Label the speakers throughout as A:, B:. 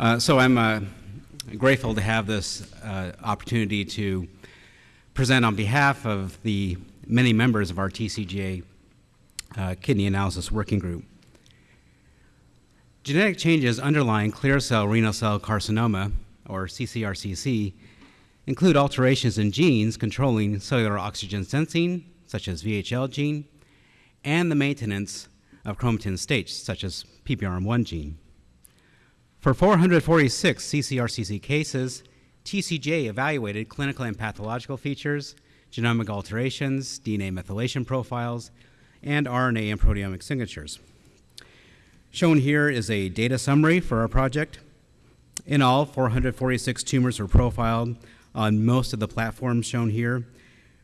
A: Uh, so I'm uh, grateful to have this uh, opportunity to present on behalf of the many members of our TCGA uh, Kidney Analysis Working Group. Genetic changes underlying clear cell renal cell carcinoma, or CCRCC, include alterations in genes controlling cellular oxygen sensing, such as VHL gene, and the maintenance of chromatin states, such as PBRM1 gene. For 446 CCRCC cases, TCGA evaluated clinical and pathological features, genomic alterations, DNA methylation profiles, and RNA and proteomic signatures. Shown here is a data summary for our project. In all, 446 tumors were profiled on most of the platforms shown here,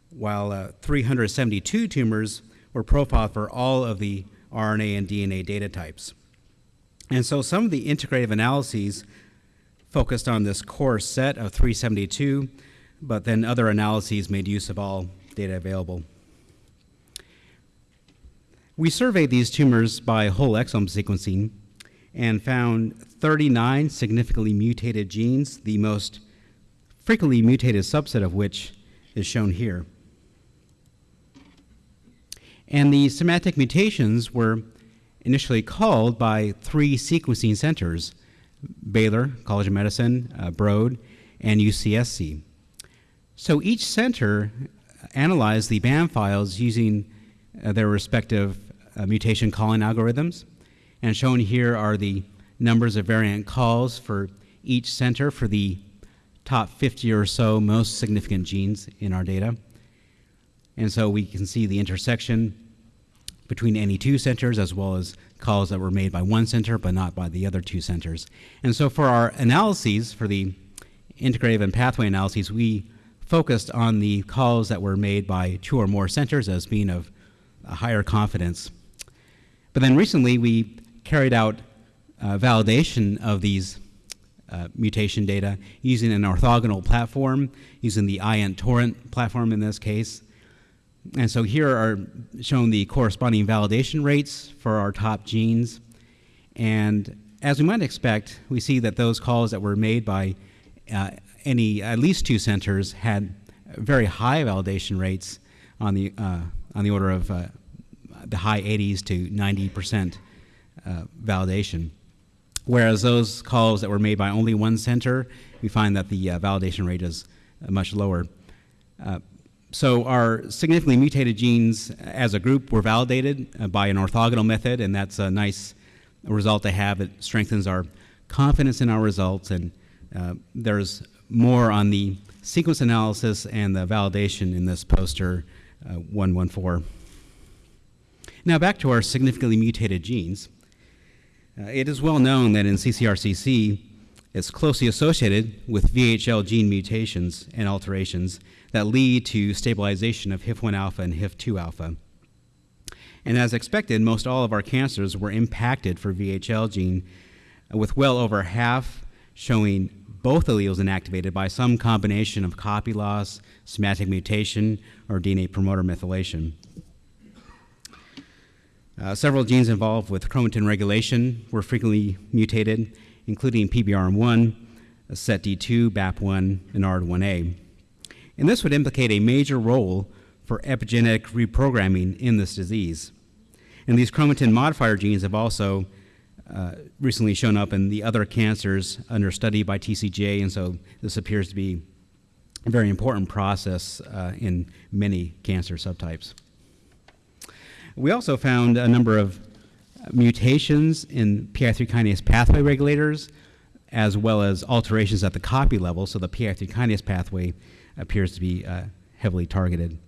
A: while uh, 372 tumors were profiled for all of the RNA and DNA data types. And so some of the integrative analyses focused on this core set of 372, but then other analyses made use of all data available. We surveyed these tumors by whole exome sequencing and found 39 significantly mutated genes, the most frequently mutated subset of which is shown here. And the somatic mutations were initially called by three sequencing centers Baylor, College of Medicine, uh, Broad, and UCSC. So each center analyzed the BAM files using uh, their respective uh, mutation calling algorithms. And shown here are the numbers of variant calls for each center for the top 50 or so most significant genes in our data. And so we can see the intersection between any two centers as well as calls that were made by one center but not by the other two centers. And so for our analyses, for the integrative and pathway analyses, we focused on the calls that were made by two or more centers as being of higher confidence. But then recently we carried out uh, validation of these uh, mutation data using an orthogonal platform, using the Ion Torrent platform in this case, and so here are shown the corresponding validation rates for our top genes. And as we might expect, we see that those calls that were made by uh, any at least two centers had very high validation rates on the uh, on the order of uh, the high 80s to 90 percent uh, validation. Whereas those calls that were made by only one center, we find that the uh, validation rate is uh, much lower. So our significantly mutated genes as a group were validated uh, by an orthogonal method, and that's a nice result to have. It strengthens our confidence in our results, and uh, there's more on the sequence analysis and the validation in this poster uh, 114. Now back to our significantly mutated genes. Uh, it is well known that in CCRCC, it's closely associated with VHL gene mutations and alterations that lead to stabilization of HIF1 alpha and HIF2 alpha. And as expected, most all of our cancers were impacted for VHL gene, with well over half showing both alleles inactivated by some combination of copy loss, somatic mutation, or DNA promoter methylation. Uh, several genes involved with chromatin regulation were frequently mutated, including PBRM1, SETD2, BAP1, and ARID1A. And this would implicate a major role for epigenetic reprogramming in this disease. And these chromatin modifier genes have also uh, recently shown up in the other cancers under study by TCGA, and so this appears to be a very important process uh, in many cancer subtypes. We also found a number of mutations in PI3 kinase pathway regulators, as well as alterations at the copy level, so the PI3 kinase pathway appears to be uh, heavily targeted.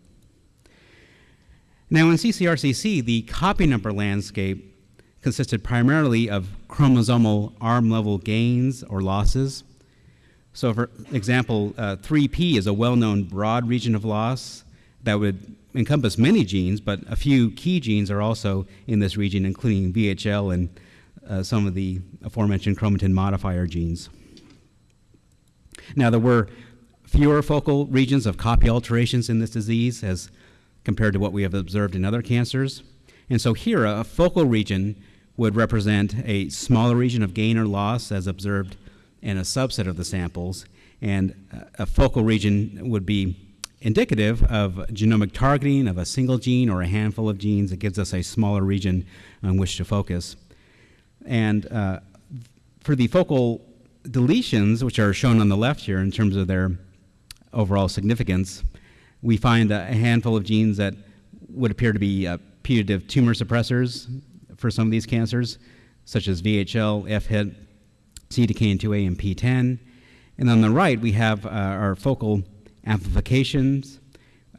A: Now in CCRCC, the copy number landscape consisted primarily of chromosomal arm level gains or losses. So for example, uh, 3P is a well-known broad region of loss that would encompass many genes, but a few key genes are also in this region, including VHL and uh, some of the aforementioned chromatin modifier genes. Now there were fewer focal regions of copy alterations in this disease as compared to what we have observed in other cancers. And so here, a focal region would represent a smaller region of gain or loss as observed in a subset of the samples. And uh, a focal region would be indicative of genomic targeting of a single gene or a handful of genes. It gives us a smaller region on which to focus. And uh, for the focal deletions, which are shown on the left here in terms of their overall significance, we find a handful of genes that would appear to be uh, putative tumor suppressors for some of these cancers, such as VHL, FHIT, CDKN2A, and PTEN. And on the right, we have uh, our focal amplifications,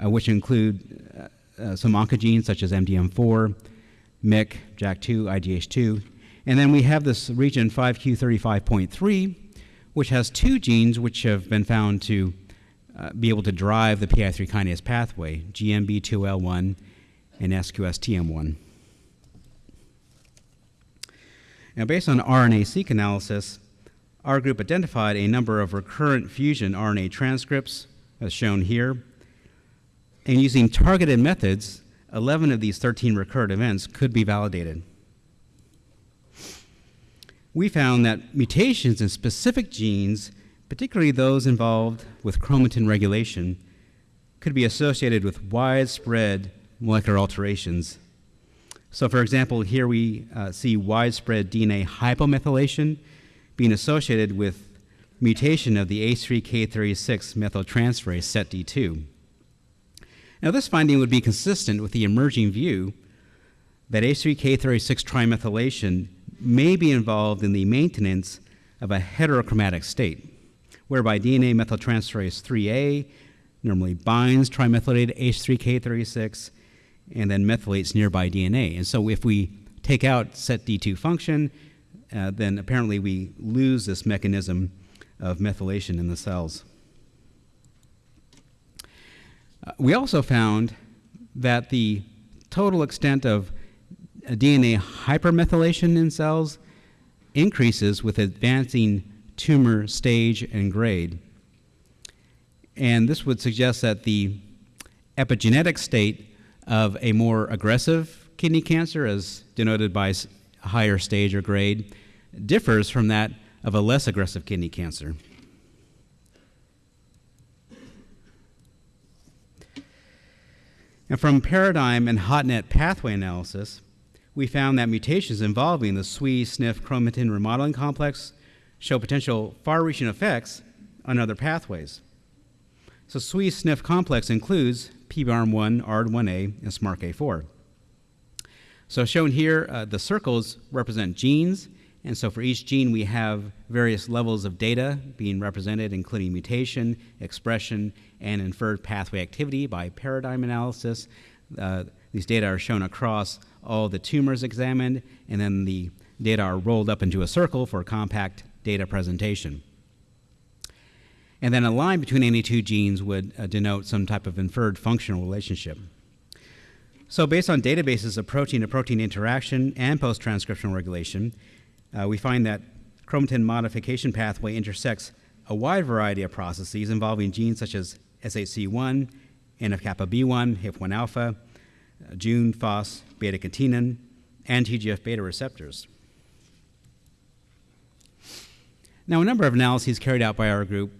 A: uh, which include uh, uh, some oncogenes such as MDM4, MYC, JAK2, IDH2. And then we have this region 5q35.3, which has two genes which have been found to uh, be able to drive the PI3 kinase pathway, GNB2L1 and SQSTM1. Now, based on RNA-seq analysis, our group identified a number of recurrent fusion RNA transcripts, as shown here, and using targeted methods, 11 of these 13 recurrent events could be validated. We found that mutations in specific genes, particularly those involved with chromatin regulation, could be associated with widespread molecular alterations so, for example, here we uh, see widespread DNA hypomethylation being associated with mutation of the H3K36 methyltransferase SETD2. Now, this finding would be consistent with the emerging view that H3K36 trimethylation may be involved in the maintenance of a heterochromatic state, whereby DNA methyltransferase 3A normally binds trimethylated H3K36 and then methylates nearby DNA. And so if we take out SETD2 function, uh, then apparently we lose this mechanism of methylation in the cells. Uh, we also found that the total extent of DNA hypermethylation in cells increases with advancing tumor stage and grade. And this would suggest that the epigenetic state of a more aggressive kidney cancer, as denoted by higher stage or grade, differs from that of a less aggressive kidney cancer. And from paradigm and HotNet pathway analysis, we found that mutations involving the SWI/SNF chromatin remodeling complex show potential far-reaching effects on other pathways. So SWI/SNF complex includes PBRM1, ARID1A, and SMARCA4. So shown here, uh, the circles represent genes, and so for each gene we have various levels of data being represented, including mutation, expression, and inferred pathway activity by paradigm analysis. Uh, these data are shown across all the tumors examined, and then the data are rolled up into a circle for compact data presentation. And then a line between any two genes would uh, denote some type of inferred functional relationship. So based on databases of protein-to-protein interaction and post-transcriptional regulation, uh, we find that chromatin modification pathway intersects a wide variety of processes involving genes such as SHC1, NF-kappa B1, HIF1 alpha, uh, Jun, FOS, beta-catenin, and TGF-beta receptors. Now, a number of analyses carried out by our group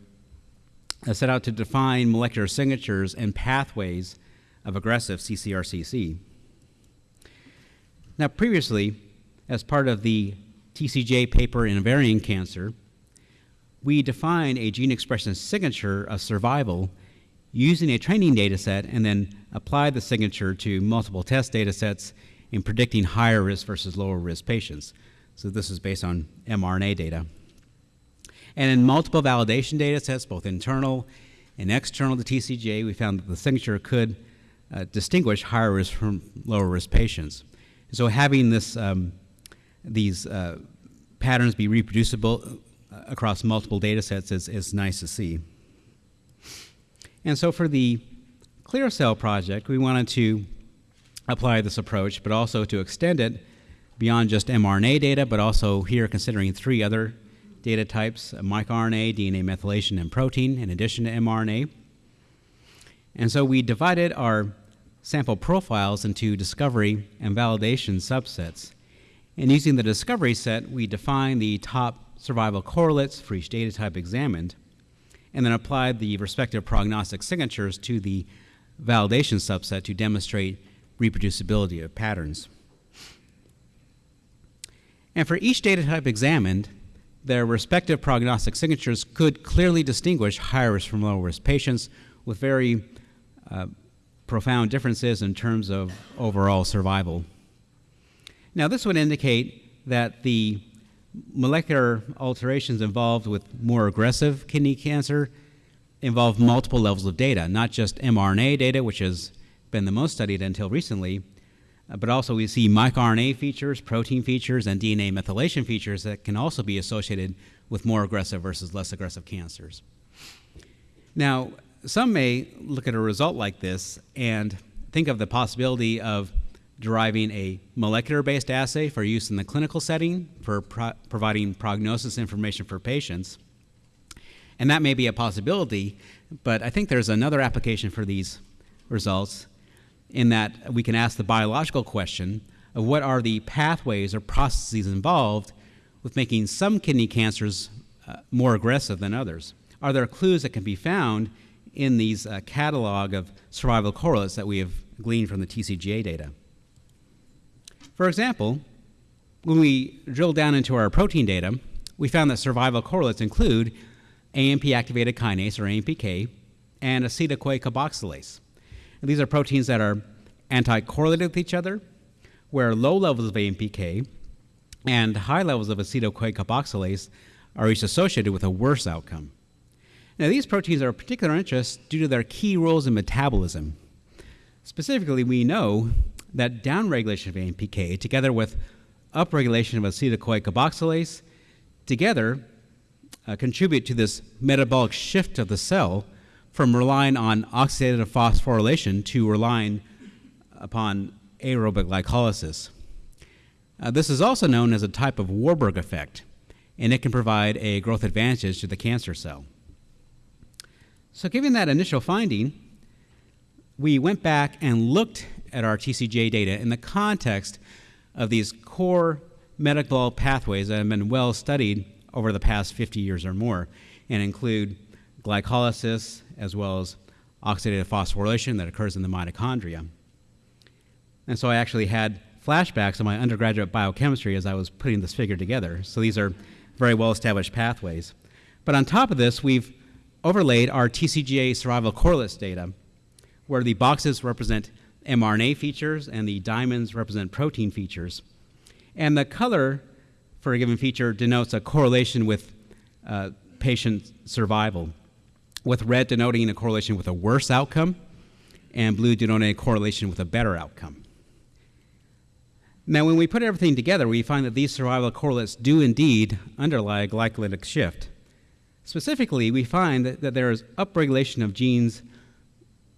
A: set out to define molecular signatures and pathways of aggressive CCRCC. Now, previously, as part of the TCGA paper in ovarian cancer, we define a gene expression signature of survival using a training data set and then apply the signature to multiple test data sets in predicting higher risk versus lower risk patients. So this is based on mRNA data. And in multiple validation data sets, both internal and external to TCGA, we found that the signature could uh, distinguish higher risk from lower risk patients. So having this, um, these uh, patterns be reproducible uh, across multiple data sets is, is nice to see. And so for the Clear Cell project, we wanted to apply this approach, but also to extend it beyond just mRNA data, but also here considering three other data types, microRNA, DNA methylation, and protein, in addition to mRNA. And so we divided our sample profiles into discovery and validation subsets. And using the discovery set, we define the top survival correlates for each data type examined, and then applied the respective prognostic signatures to the validation subset to demonstrate reproducibility of patterns. And for each data type examined, their respective prognostic signatures could clearly distinguish high risk from low risk patients with very uh, profound differences in terms of overall survival. Now, this would indicate that the molecular alterations involved with more aggressive kidney cancer involve multiple levels of data, not just mRNA data, which has been the most studied until recently, uh, but also we see microRNA features, protein features, and DNA methylation features that can also be associated with more aggressive versus less aggressive cancers. Now, some may look at a result like this and think of the possibility of deriving a molecular based assay for use in the clinical setting for pro providing prognosis information for patients. And that may be a possibility, but I think there's another application for these results in that we can ask the biological question of what are the pathways or processes involved with making some kidney cancers uh, more aggressive than others. Are there clues that can be found in these uh, catalog of survival correlates that we have gleaned from the TCGA data? For example, when we drill down into our protein data, we found that survival correlates include AMP activated kinase, or AMPK, and acetyl-CoA carboxylase. And these are proteins that are anti-correlated with each other, where low levels of AMPK and high levels of acetyl-CoA carboxylase are each associated with a worse outcome. Now, these proteins are of particular interest due to their key roles in metabolism. Specifically, we know that downregulation of AMPK together with upregulation of acetyl-CoA carboxylase together uh, contribute to this metabolic shift of the cell from relying on oxidative phosphorylation to relying upon aerobic glycolysis. Uh, this is also known as a type of Warburg effect, and it can provide a growth advantage to the cancer cell. So, given that initial finding, we went back and looked at our TCGA data in the context of these core metabolic pathways that have been well studied over the past 50 years or more and include glycolysis as well as oxidative phosphorylation that occurs in the mitochondria. And so I actually had flashbacks of my undergraduate biochemistry as I was putting this figure together. So these are very well established pathways. But on top of this, we've overlaid our TCGA survival correlates data, where the boxes represent mRNA features and the diamonds represent protein features. And the color for a given feature denotes a correlation with uh, patient survival, with red denoting a correlation with a worse outcome, and blue denoting a correlation with a better outcome. Now, when we put everything together, we find that these survival correlates do indeed underlie a glycolytic shift. Specifically, we find that, that there is upregulation of genes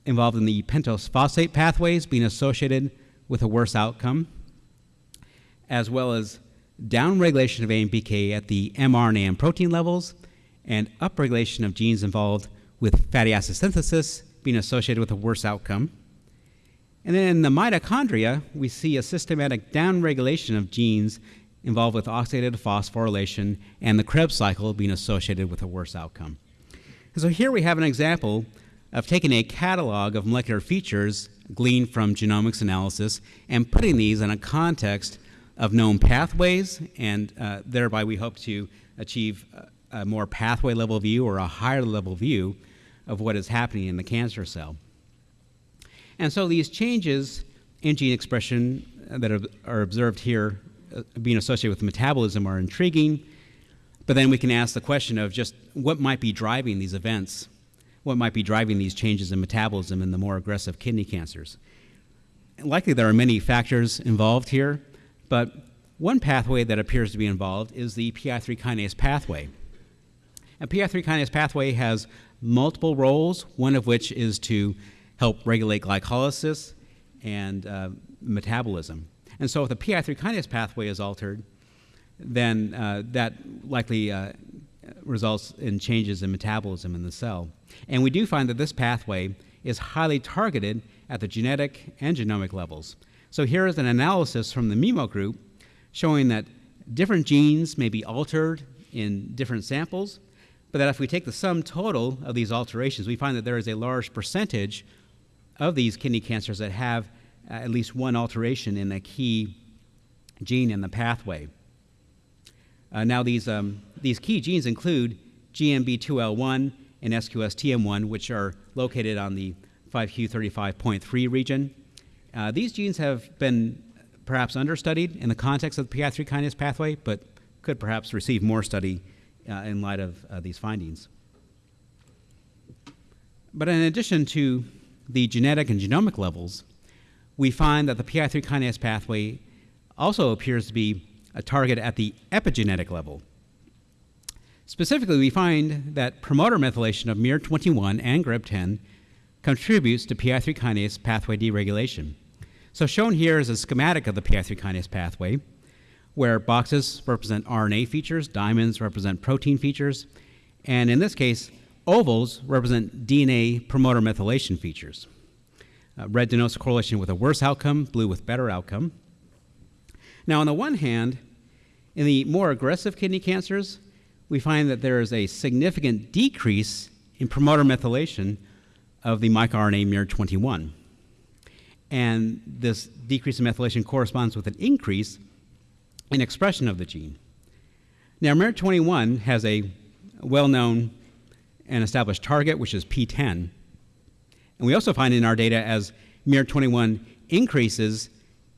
A: involved in the pentose phosphate pathways being associated with a worse outcome, as well as downregulation of AMPK at the mRNA and protein levels, and upregulation of genes involved with fatty acid synthesis being associated with a worse outcome. And then in the mitochondria, we see a systematic downregulation of genes involved with oxidative phosphorylation and the Krebs cycle being associated with a worse outcome. And so here we have an example of taking a catalog of molecular features gleaned from genomics analysis and putting these in a context of known pathways, and uh, thereby we hope to achieve a, more pathway level view or a higher level view of what is happening in the cancer cell. And so these changes in gene expression that are, are observed here uh, being associated with metabolism are intriguing, but then we can ask the question of just what might be driving these events what might be driving these changes in metabolism in the more aggressive kidney cancers. Likely there are many factors involved here, but one pathway that appears to be involved is the PI3 kinase pathway. And PI3 kinase pathway has multiple roles, one of which is to help regulate glycolysis and uh, metabolism. And so if the PI3 kinase pathway is altered, then uh, that likely uh, results in changes in metabolism in the cell. And we do find that this pathway is highly targeted at the genetic and genomic levels. So here is an analysis from the MEMO group showing that different genes may be altered in different samples, but that if we take the sum total of these alterations, we find that there is a large percentage of these kidney cancers that have at least one alteration in a key gene in the pathway. Uh, now, these, um, these key genes include GNB2L1 and SQSTM1, which are located on the 5q35.3 region. Uh, these genes have been perhaps understudied in the context of the PI3 kinase pathway, but could perhaps receive more study uh, in light of uh, these findings. But in addition to the genetic and genomic levels, we find that the PI3 kinase pathway also appears to be a target at the epigenetic level. Specifically, we find that promoter methylation of miR21 and GRB10 contributes to PI3 kinase pathway deregulation. So shown here is a schematic of the PI3 kinase pathway, where boxes represent RNA features, diamonds represent protein features, and in this case, ovals represent DNA promoter methylation features. Uh, red denotes correlation with a worse outcome, blue with better outcome. Now, on the one hand, in the more aggressive kidney cancers, we find that there is a significant decrease in promoter methylation of the microRNA miR21. And this decrease in methylation corresponds with an increase in expression of the gene. Now, miR21 has a well known and established target, which is PTEN. And we also find in our data as miR21 increases,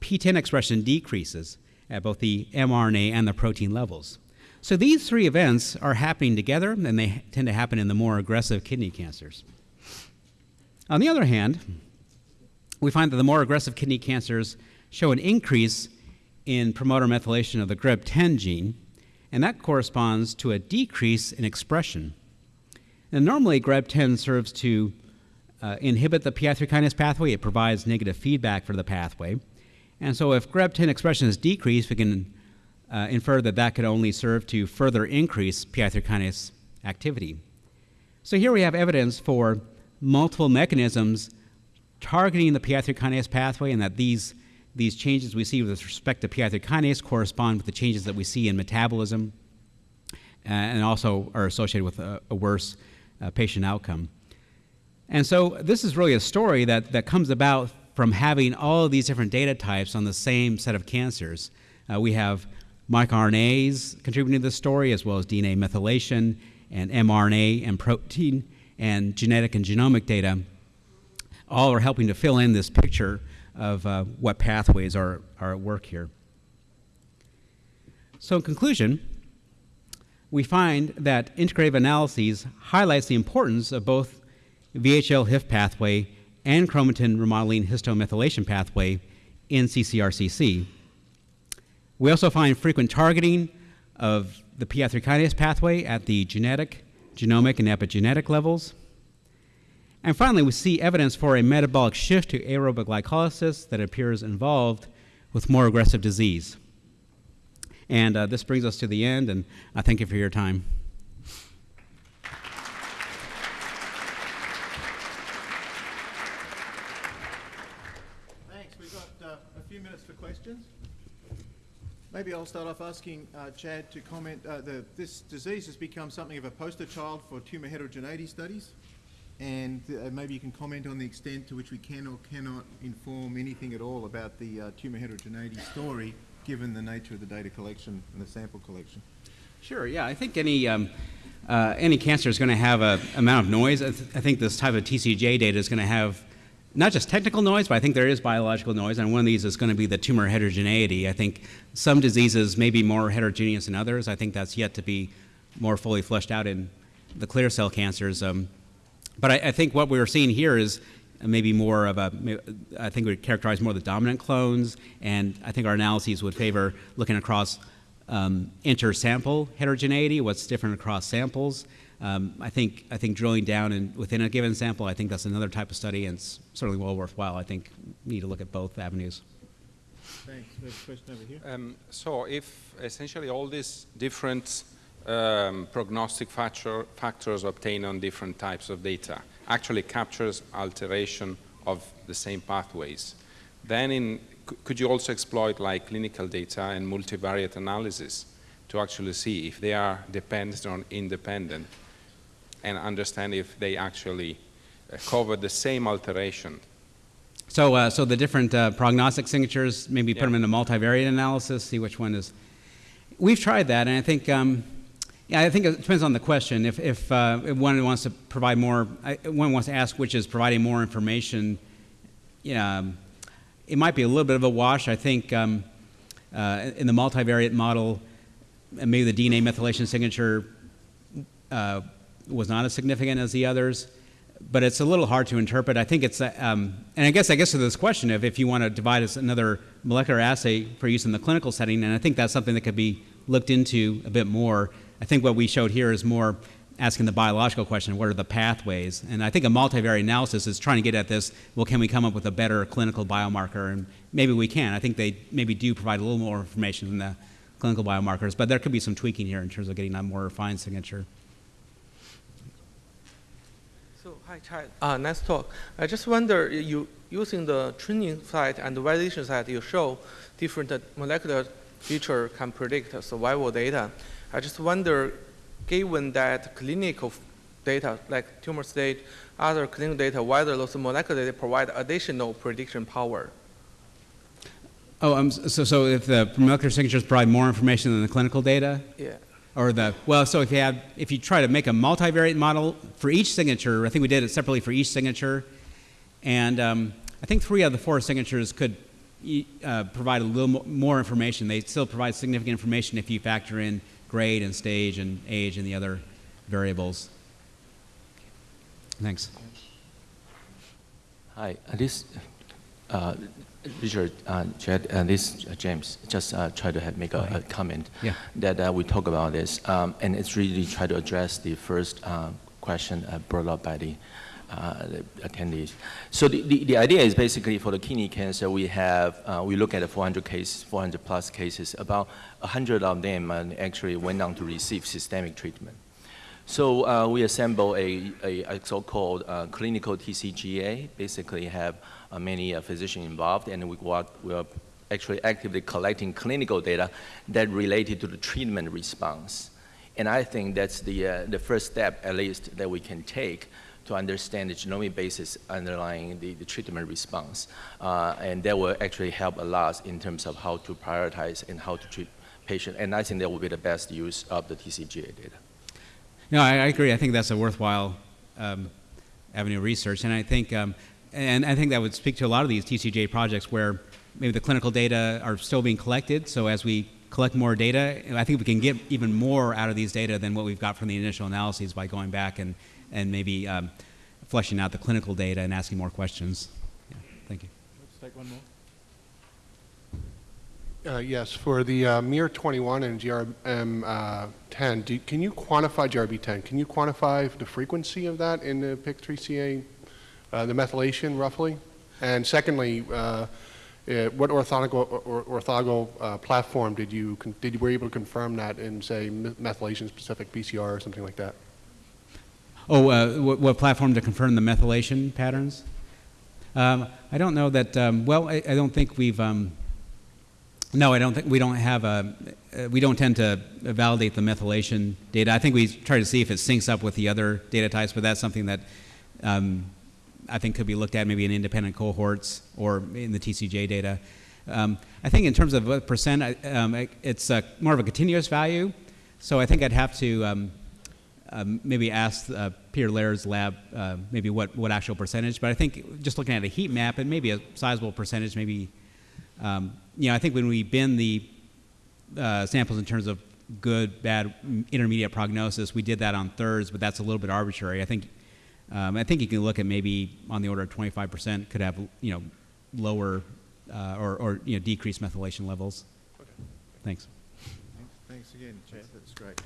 A: PTEN expression decreases at both the mRNA and the protein levels. So these three events are happening together, and they tend to happen in the more aggressive kidney cancers. On the other hand, we find that the more aggressive kidney cancers show an increase in promoter methylation of the GRB10 gene, and that corresponds to a decrease in expression. And normally, GRB10 serves to uh, inhibit the PI3 kinase pathway. It provides negative feedback for the pathway. And so, if GRB10 expression is decreased, we can uh, infer that that could only serve to further increase PI3 kinase activity. So, here we have evidence for multiple mechanisms targeting the PI3 kinase pathway, and that these, these changes we see with respect to PI3 kinase correspond with the changes that we see in metabolism uh, and also are associated with a, a worse uh, patient outcome. And so this is really a story that, that comes about from having all of these different data types on the same set of cancers. Uh, we have microRNAs contributing to this story, as well as DNA methylation and mRNA and protein and genetic and genomic data all are helping to fill in this picture of uh, what pathways are, are at work here. So in conclusion, we find that integrative analyses highlights the importance of both VHL HIF pathway and chromatin remodeling histone methylation pathway in CCRCC. We also find frequent targeting of the PI3 kinase pathway at the genetic, genomic, and epigenetic levels. And finally, we see evidence for a metabolic shift to aerobic glycolysis that appears involved with more aggressive disease. And uh, this brings us to the end, and I thank you for your time.
B: Thanks. We've got uh, a few minutes for questions. Maybe I'll start off asking uh, Chad to comment. Uh, the, this disease has become something of a poster child for tumour heterogeneity studies and uh, maybe you can comment on the extent to which we can or cannot inform anything at all about the uh, tumour heterogeneity story, given the nature of the data collection and the sample collection.
A: Sure. Yeah, I think any um, uh, any cancer is going to have a amount of noise. I, th I, think this type of TCGA data is going to have not just technical noise, but I think there is biological noise, and one of these is going to be the tumor heterogeneity. I think some diseases may be more heterogeneous than others. I think that's yet to be more fully fleshed out in the clear cell cancers. Um, but I, I, think what we're seeing here is maybe more of a, I think we characterize more the dominant clones, and I think our analyses would favor looking across um, inter-sample heterogeneity, what's different across samples. Um, I think I think drilling down in, within a given sample, I think that's another type of study, and it's certainly well worthwhile. I think we need to look at both avenues.
B: Thanks. There's a question over here.
C: Um, so if essentially all these different um, prognostic factor, factors obtained on different types of data actually captures alteration of the same pathways. Then in, could you also exploit like clinical data and multivariate analysis to actually see if they are dependent or independent and understand if they actually uh, cover the same alteration.
A: So, uh, so the different uh, prognostic signatures, maybe put them in a multivariate analysis, see which one is. We've tried that, and I think, um, yeah, I think it depends on the question. If, if, uh, if one wants to provide more, one wants to ask which is providing more information, yeah, um, it might be a little bit of a wash. I think um, uh, in the multivariate model, uh, maybe the DNA methylation signature uh, was not as significant as the others, but it's a little hard to interpret. I think it's, uh, um, and I guess I guess to this question of if you want to divide as another molecular assay for use in the clinical setting, and I think that's something that could be looked into a bit more. I think what we showed here is more asking the biological question, what are the pathways? And I think a multivariate analysis is trying to get at this, well, can we come up with a better clinical biomarker? And maybe we can. I think they maybe do provide a little more information than the clinical biomarkers, but there could be some tweaking here in terms of getting a more refined signature.
D: So, hi, Chad. Uh, nice talk. I just wonder, you using the training side and the validation side, you show different uh, molecular feature can predict survival data. I just wonder, given that clinical data like tumor state, other clinical data, whether those molecular data provide additional prediction power.
A: Oh, um, so, so if the molecular signatures provide more information than the clinical data?
D: Yeah.
A: Or the, well, so if you have, if you try to make a multivariate model for each signature, I think we did it separately for each signature, and um, I think three of the four signatures could uh, provide a little mo- more information. They still provide significant information if you factor in grade and stage and age and the other variables. Thanks.
E: Hi, uh, this, uh, Richard, uh, Chad, uh, this uh, James, just uh, try to have, make a, a comment.
A: Yeah.
E: That uh, we talk about this, um, and it's really try to address the first uh, question uh, brought up by the, uh, the attendees. So the, the, the idea is basically for the kidney cancer, we have, uh, we look at the 400 cases, 400 plus cases, about 100 of them actually went on to receive systemic treatment. So uh, we assemble a, a, a so-called uh, clinical TCGA, basically have uh, many uh, physicians involved, and we, work, we are actually actively collecting clinical data that related to the treatment response. And I think that's the, uh, the first step, at least, that we can take to understand the genomic basis underlying the, the treatment response. Uh, and that will actually help a lot in terms of how to prioritize and how to treat patients. And I think that will be the best use of the TCGA data.
A: No, I, I agree. I think that's a worthwhile um, avenue of research, and I think, um, and I think that would speak to a lot of these TCGA projects where maybe the clinical data are still being collected. So as we collect more data, I think we can get even more out of these data than what we've got from the initial analyses by going back and and maybe um, fleshing out the clinical data and asking more questions. Yeah, thank you.
B: Let's take one more.
F: Uh, Yes, for the uh, MIR-21 and GRB10, do- can you quantify GRB10? Can you quantify the frequency of that in the PIK3CA, uh, the methylation roughly? And secondly, uh, uh, what orthogonal or- orthogonal uh, platform did you, did you, were you able to confirm that in, say, methylation-specific PCR or something like that?
A: Oh, uh, what, what platform to confirm the methylation patterns? Um, I don't know that. Um, well, I, I don't think we've. Um, no, I don't think we don't have a. Uh, we don't tend to validate the methylation data. I think we try to see if it syncs up with the other data types, but that's something that um, I think could be looked at maybe in independent cohorts or in the TCGA data. Um, I think in terms of percent, I- um, it's uh, more of a continuous value. So I think I'd have to um, um, maybe ask uh, Peter Laird uh, maybe what, what actual percentage. But I think just looking at a heat map and maybe a sizable percentage, maybe, um, you know, I think when we bin the uh, samples in terms of good, bad, intermediate prognosis, we did that on thirds, but that's a little bit arbitrary. I think, um, I think you can look at maybe on the order of 25% could have, you know, lower uh, or, or, you know, decreased methylation levels. Thanks.
B: Thanks, thanks again, Chad. That's great.